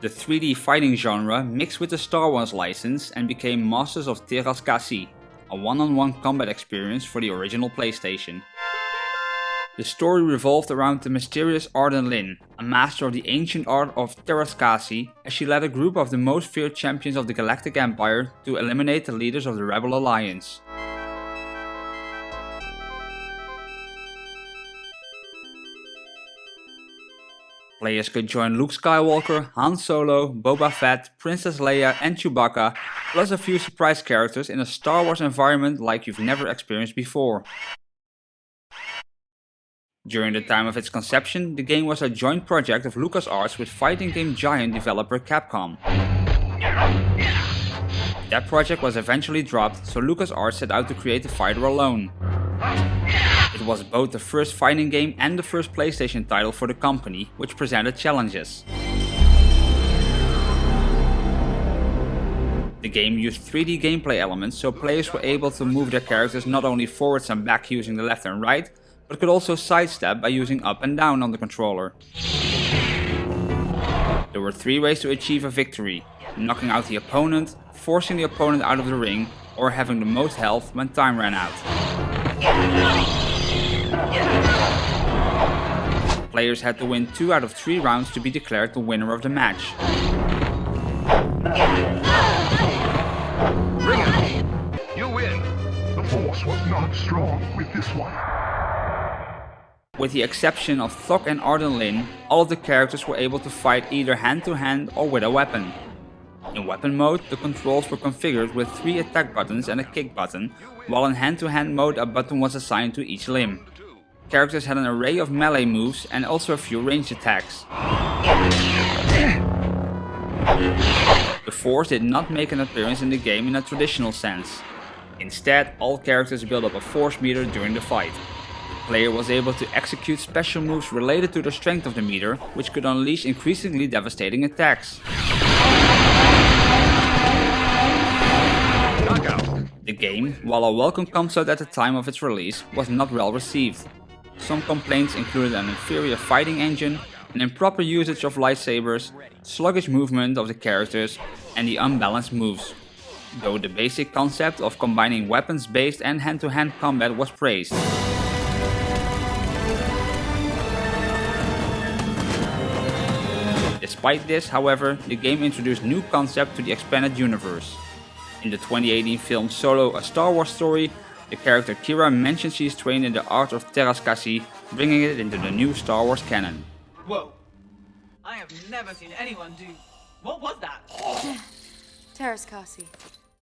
The 3D fighting genre mixed with the Star Wars license and became Masters of Teräs Käsi, a one-on-one -on -one combat experience for the original PlayStation. The story revolved around the mysterious Arden Lyn, a master of the ancient art of Teräs Käsi, as she led a group of the most feared champions of the Galactic Empire to eliminate the leaders of the Rebel Alliance. Players could join Luke Skywalker, Han Solo, Boba Fett, Princess Leia and Chewbacca, plus a few surprise characters in a Star Wars environment like you've never experienced before. During the time of its conception, the game was a joint project of LucasArts with fighting game giant developer Capcom. That project was eventually dropped, so LucasArts set out to create the fighter alone. It was both the first fighting game and the first PlayStation title for the company, which presented challenges. The game used 3D gameplay elements so players were able to move their characters not only forwards and back using the left and right, but could also sidestep by using up and down on the controller. There were three ways to achieve a victory, knocking out the opponent, forcing the opponent out of the ring, or having the most health when time ran out. Players had to win 2 out of 3 rounds to be declared the winner of the match. Bring it! You win! The force was not strong with this one. With the exception of Thok and Arden Lyn, all of the characters were able to fight either hand to hand or with a weapon. In weapon mode, the controls were configured with 3 attack buttons and a kick button, while in hand to hand mode a button was assigned to each limb characters had an array of melee moves and also a few ranged attacks. The Force did not make an appearance in the game in a traditional sense. Instead, all characters built up a Force meter during the fight. The player was able to execute special moves related to the strength of the meter, which could unleash increasingly devastating attacks. The game, while a welcome concept at the time of its release, was not well received. Some complaints included an inferior fighting engine, an improper usage of lightsabers, sluggish movement of the characters, and the unbalanced moves. Though the basic concept of combining weapons-based and hand-to-hand combat was praised. Despite this, however, the game introduced new concept to the expanded universe. In the 2018 film Solo A Star Wars Story, the character Qi'ra mentions she is trained in the art of Teräs Käsi, bringing it into the new Star Wars canon. Whoa! I have never seen anyone do... What was that? Teräs Käsi.